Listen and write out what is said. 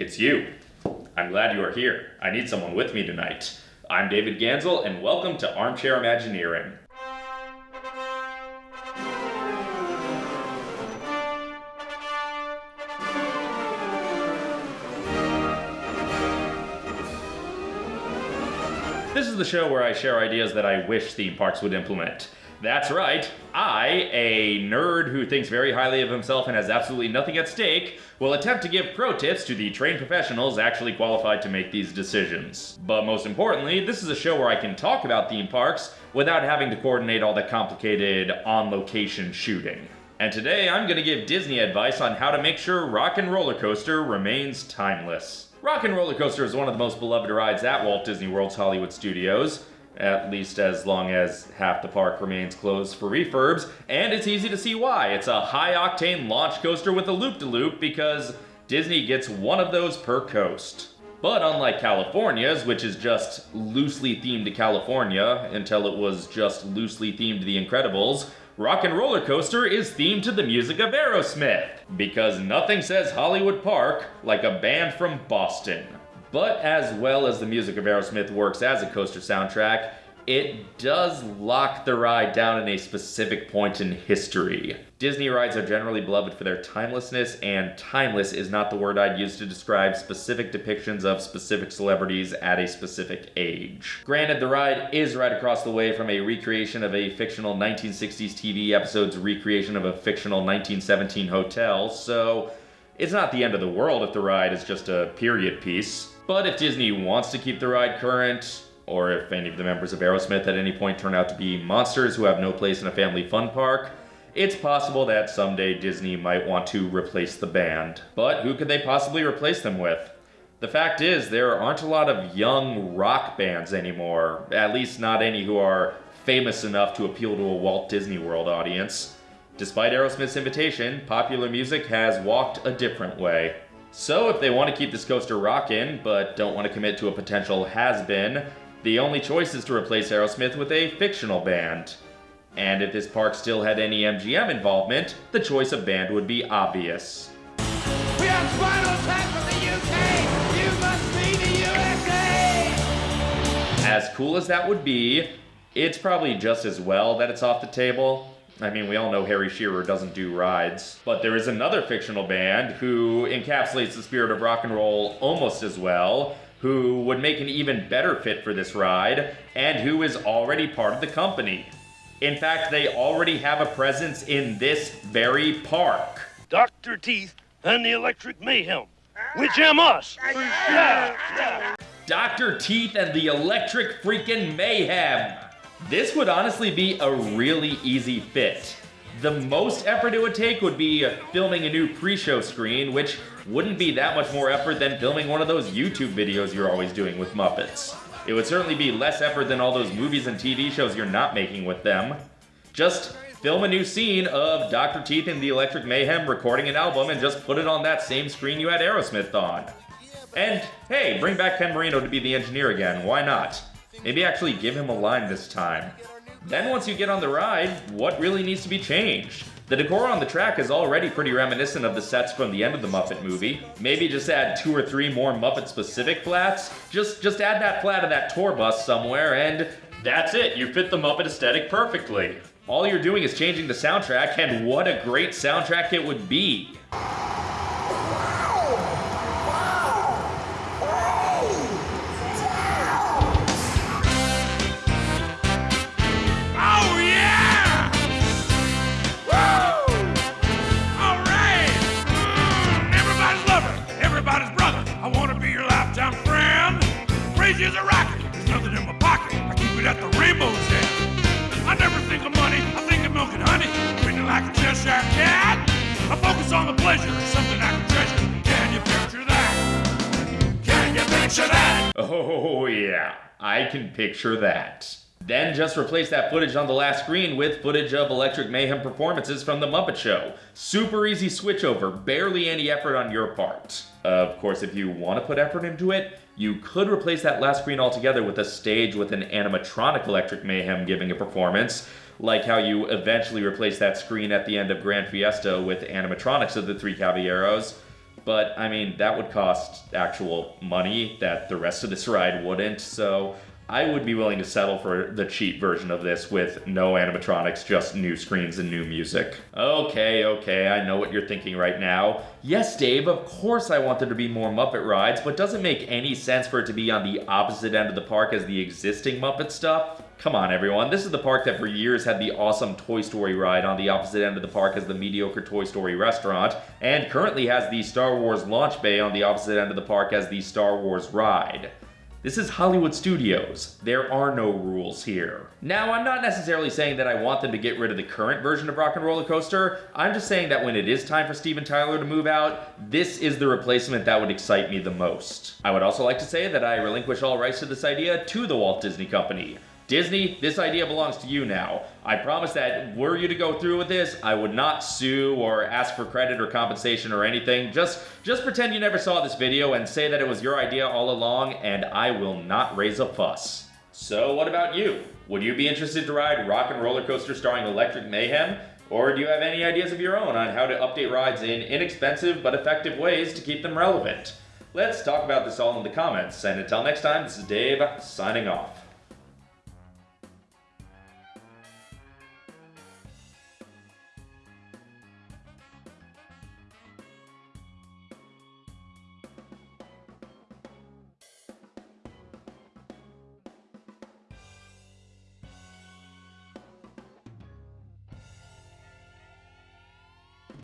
it's you. I'm glad you are here. I need someone with me tonight. I'm David Gansel, and welcome to Armchair Imagineering. This is the show where I share ideas that I wish theme parks would implement. That's right, I, a nerd who thinks very highly of himself and has absolutely nothing at stake, will attempt to give pro tips to the trained professionals actually qualified to make these decisions. But most importantly, this is a show where I can talk about theme parks without having to coordinate all the complicated on location shooting. And today I'm going to give Disney advice on how to make sure Rock and Roller Coaster remains timeless. Rock and Roller Coaster is one of the most beloved rides at Walt Disney World's Hollywood Studios, at least as long as half the park remains closed for refurbs, and it's easy to see why. It's a high octane launch coaster with a loop de loop because Disney gets one of those per coast. But unlike California's, which is just loosely themed to California until it was just loosely themed to The Incredibles, Rock and Roller Coaster is themed to the music of Aerosmith, because nothing says Hollywood Park like a band from Boston. But as well as the music of Aerosmith works as a coaster soundtrack, it does lock the ride down in a specific point in history. Disney rides are generally beloved for their timelessness, and timeless is not the word I'd use to describe specific depictions of specific celebrities at a specific age. Granted, the ride is right across the way from a recreation of a fictional 1960s TV episode's recreation of a fictional 1917 hotel, so it's not the end of the world if the ride is just a period piece. But if Disney wants to keep the ride current, or if any of the members of Aerosmith at any point turn out to be monsters who have no place in a family fun park, it's possible that someday Disney might want to replace the band. But who could they possibly replace them with? The fact is, there aren't a lot of young rock bands anymore, at least not any who are famous enough to appeal to a Walt Disney World audience. Despite Aerosmith's invitation, popular music has walked a different way. So if they want to keep this coaster rockin', but don't want to commit to a potential has-been, the only choice is to replace Aerosmith with a fictional band. And if this park still had any MGM involvement, the choice of band would be obvious. We have Spinal Tap from the UK! You must be the USA! As cool as that would be, it's probably just as well that it's off the table. I mean, we all know Harry Shearer doesn't do rides. But there is another fictional band who encapsulates the spirit of rock and roll almost as well, who would make an even better fit for this ride, and who is already part of the company. In fact, they already have a presence in this very park. Dr. Teeth and the Electric Mayhem. Which am us. Yeah, yeah. Dr. Teeth and the Electric Freaking Mayhem. This would honestly be a really easy fit. The most effort it would take would be filming a new pre-show screen, which wouldn't be that much more effort than filming one of those YouTube videos you're always doing with Muppets. It would certainly be less effort than all those movies and TV shows you're not making with them. Just film a new scene of Dr. Teeth and the Electric Mayhem recording an album and just put it on that same screen you had Aerosmith on. And hey, bring back Ken Marino to be the engineer again, why not? Maybe actually give him a line this time. Then once you get on the ride, what really needs to be changed? The decor on the track is already pretty reminiscent of the sets from the end of the Muppet movie. Maybe just add two or three more Muppet-specific flats. Just, just add that flat of that tour bus somewhere, and that's it. You fit the Muppet aesthetic perfectly. All you're doing is changing the soundtrack, and what a great soundtrack it would be. Oh, yeah, I can picture that. Then just replace that footage on the last screen with footage of Electric Mayhem performances from The Muppet Show. Super easy switchover, barely any effort on your part. Of course, if you want to put effort into it, you could replace that last screen altogether with a stage with an animatronic Electric Mayhem giving a performance, like how you eventually replace that screen at the end of Gran Fiesta with animatronics of the Three Caballeros. But I mean, that would cost actual money that the rest of this ride wouldn't, so I would be willing to settle for the cheap version of this with no animatronics, just new screens and new music. Okay, okay, I know what you're thinking right now. Yes, Dave, of course I want there to be more Muppet rides, but does it make any sense for it to be on the opposite end of the park as the existing Muppet stuff? Come on, everyone. This is the park that for years had the awesome Toy Story ride on the opposite end of the park as the mediocre Toy Story restaurant, and currently has the Star Wars launch bay on the opposite end of the park as the Star Wars ride. This is Hollywood Studios. There are no rules here. Now, I'm not necessarily saying that I want them to get rid of the current version of Rock and Roller Coaster. I'm just saying that when it is time for Steven Tyler to move out, this is the replacement that would excite me the most. I would also like to say that I relinquish all rights to this idea to the Walt Disney Company. Disney, this idea belongs to you now. I promise that were you to go through with this, I would not sue or ask for credit or compensation or anything. Just just pretend you never saw this video and say that it was your idea all along and I will not raise a fuss. So what about you? Would you be interested to ride Rock and Roller Coaster starring Electric Mayhem? Or do you have any ideas of your own on how to update rides in inexpensive but effective ways to keep them relevant? Let's talk about this all in the comments, and until next time, this is Dave, signing off.